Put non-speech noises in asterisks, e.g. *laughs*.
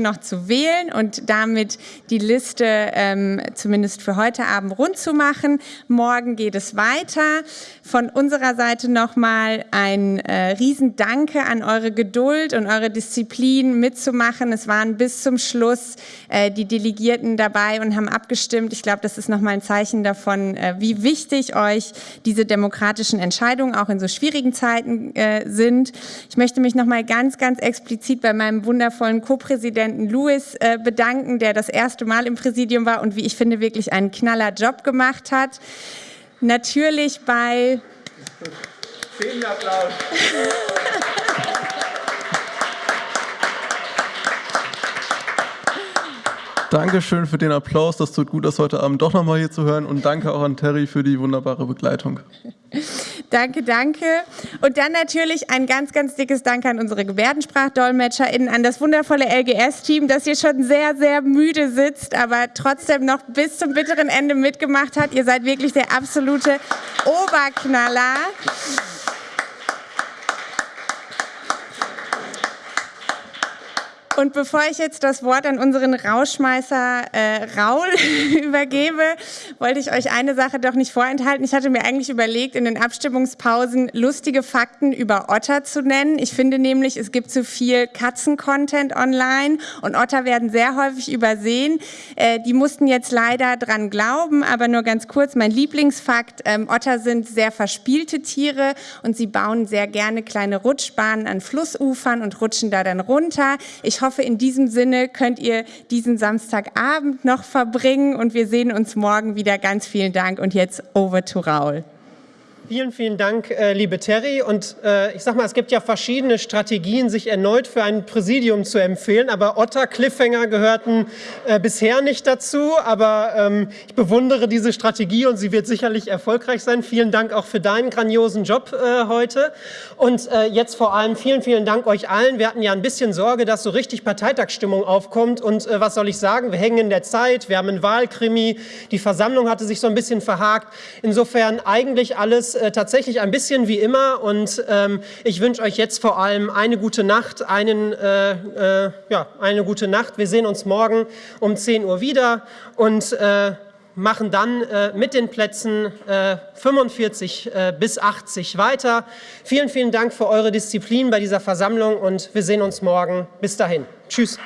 noch zu wählen und damit die Liste ähm, zumindest für heute Abend rund zu machen. Morgen geht es weiter. Von unserer Seite nochmal ein äh, Riesendanke an eure Geduld und eure Disziplin mitzumachen. Es waren bis zum Schluss äh, die Delegierten dabei und haben abgestimmt. Ich glaube, das ist nochmal ein Zeichen davon, äh, wie wichtig euch diese demokratischen Entscheidungen auch in so schwierigen Zeiten äh, sind. Ich möchte mich nochmal ganz, ganz explizit bei meinem wundervollen Co-Präsidenten Präsidenten Louis äh, bedanken, der das erste Mal im Präsidium war und wie ich finde, wirklich einen knaller Job gemacht hat. Natürlich bei... Vielen Applaus. Dankeschön für den Applaus. Das tut gut, das heute Abend doch nochmal hier zu hören. Und danke auch an Terry für die wunderbare Begleitung. Danke, danke. Und dann natürlich ein ganz, ganz dickes Danke an unsere GebärdensprachdolmetscherInnen, an das wundervolle LGS-Team, das hier schon sehr, sehr müde sitzt, aber trotzdem noch bis zum bitteren Ende mitgemacht hat. Ihr seid wirklich der absolute Oberknaller. Und bevor ich jetzt das Wort an unseren Rauschmeißer äh, Raul *laughs* übergebe, wollte ich euch eine Sache doch nicht vorenthalten. Ich hatte mir eigentlich überlegt, in den Abstimmungspausen lustige Fakten über Otter zu nennen. Ich finde nämlich, es gibt zu viel Katzen-Content online und Otter werden sehr häufig übersehen. Äh, die mussten jetzt leider dran glauben, aber nur ganz kurz. Mein Lieblingsfakt, ähm, Otter sind sehr verspielte Tiere und sie bauen sehr gerne kleine Rutschbahnen an Flussufern und rutschen da dann runter. Ich hoffe, in diesem Sinne könnt ihr diesen Samstagabend noch verbringen und wir sehen uns morgen wieder. Ganz vielen Dank und jetzt over to Raul. Vielen, vielen Dank, äh, liebe Terry. Und äh, ich sag mal, es gibt ja verschiedene Strategien, sich erneut für ein Präsidium zu empfehlen. Aber Otter Cliffhanger gehörten äh, bisher nicht dazu. Aber ähm, ich bewundere diese Strategie und sie wird sicherlich erfolgreich sein. Vielen Dank auch für deinen grandiosen Job äh, heute. Und äh, jetzt vor allem vielen, vielen Dank euch allen. Wir hatten ja ein bisschen Sorge, dass so richtig Parteitagsstimmung aufkommt. Und äh, was soll ich sagen? Wir hängen in der Zeit. Wir haben einen Wahlkrimi. Die Versammlung hatte sich so ein bisschen verhakt. Insofern eigentlich alles äh, tatsächlich ein bisschen wie immer und ähm, ich wünsche euch jetzt vor allem eine gute Nacht, einen, äh, äh, ja, eine gute Nacht. Wir sehen uns morgen um 10 Uhr wieder und äh, machen dann äh, mit den Plätzen 45 bis 80 weiter. Vielen, vielen Dank für eure Disziplin bei dieser Versammlung und wir sehen uns morgen. Bis dahin. Tschüss.